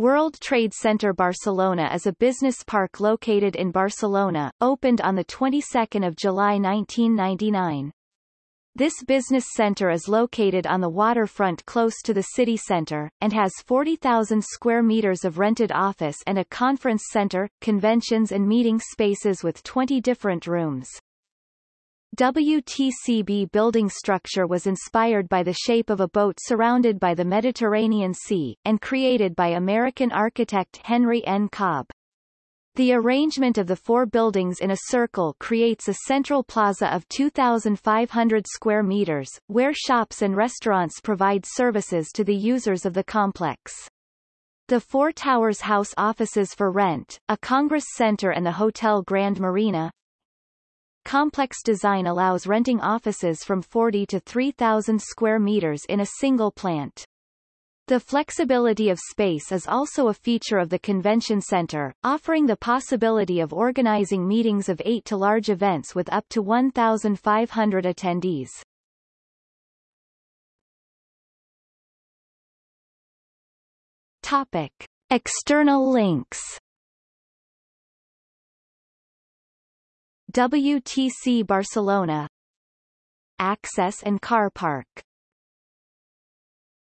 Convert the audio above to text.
World Trade Center Barcelona is a business park located in Barcelona, opened on the 22nd of July 1999. This business center is located on the waterfront close to the city center, and has 40,000 square meters of rented office and a conference center, conventions and meeting spaces with 20 different rooms. WTCB building structure was inspired by the shape of a boat surrounded by the Mediterranean Sea, and created by American architect Henry N. Cobb. The arrangement of the four buildings in a circle creates a central plaza of 2,500 square meters, where shops and restaurants provide services to the users of the complex. The Four Towers house offices for rent, a Congress Center and the Hotel Grand Marina, Complex design allows renting offices from 40 to 3,000 square meters in a single plant. The flexibility of space is also a feature of the convention center, offering the possibility of organizing meetings of 8 to large events with up to 1,500 attendees. Topic. External links WTC Barcelona. Access and car park